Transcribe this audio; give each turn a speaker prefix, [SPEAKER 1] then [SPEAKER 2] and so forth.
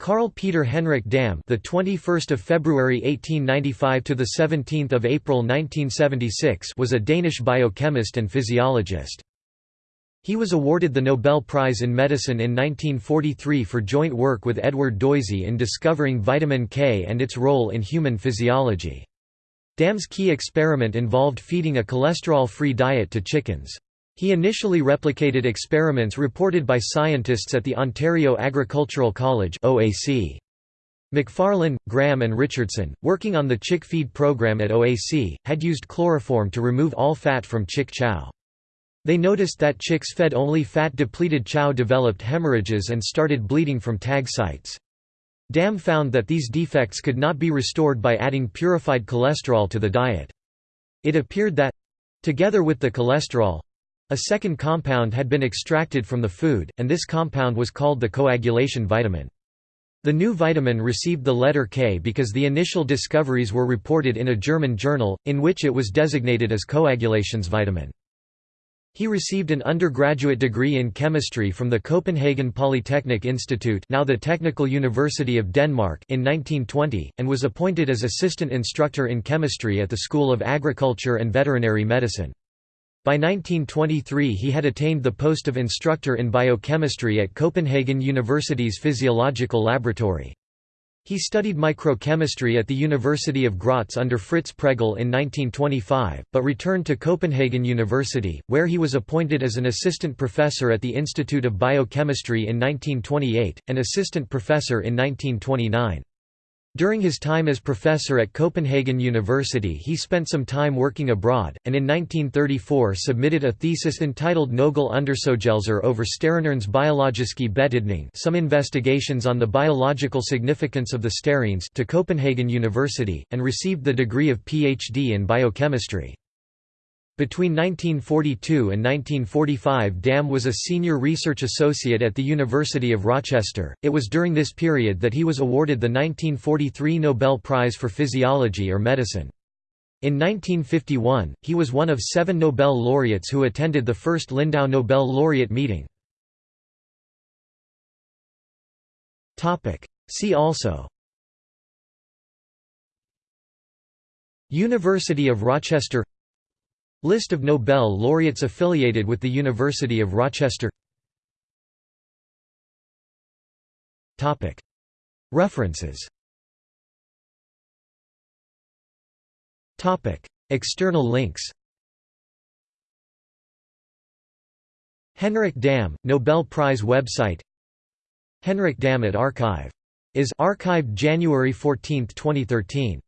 [SPEAKER 1] Carl Peter Henrik Dam, the 21st of February 1895 to the 17th of April 1976, was a Danish biochemist and physiologist. He was awarded the Nobel Prize in Medicine in 1943 for joint work with Edward Doisy in discovering vitamin K and its role in human physiology. Dam's key experiment involved feeding a cholesterol-free diet to chickens. He initially replicated experiments reported by scientists at the Ontario Agricultural College OAC. McFarlane, Graham and Richardson, working on the chick feed program at OAC, had used chloroform to remove all fat from chick chow. They noticed that chicks fed only fat-depleted chow developed hemorrhages and started bleeding from tag sites. Dam found that these defects could not be restored by adding purified cholesterol to the diet. It appeared that—together with the cholesterol, a second compound had been extracted from the food, and this compound was called the coagulation vitamin. The new vitamin received the letter K because the initial discoveries were reported in a German journal, in which it was designated as Koagulationsvitamin. He received an undergraduate degree in chemistry from the Copenhagen Polytechnic Institute now the Technical University of Denmark in 1920, and was appointed as assistant instructor in chemistry at the School of Agriculture and Veterinary Medicine. By 1923 he had attained the post of instructor in biochemistry at Copenhagen University's physiological laboratory. He studied microchemistry at the University of Graz under Fritz Pregl in 1925, but returned to Copenhagen University, where he was appointed as an assistant professor at the Institute of Biochemistry in 1928, and assistant professor in 1929. During his time as professor at Copenhagen University he spent some time working abroad, and in 1934 submitted a thesis entitled Nogle Undersøgelser over Sterinernes biologiske betydning some investigations on the biological significance of the sterines to Copenhagen University, and received the degree of Ph.D. in biochemistry. Between 1942 and 1945 Dam was a senior research associate at the University of Rochester. It was during this period that he was awarded the 1943 Nobel Prize for Physiology or Medicine. In 1951, he was one of seven Nobel laureates who attended the first Lindau Nobel laureate meeting. See also University of Rochester List of Nobel laureates affiliated with the University of Rochester. References. External links. Henrik Dam, Nobel Prize website. Henrik Dam at Archive. Is archived January 14, 2013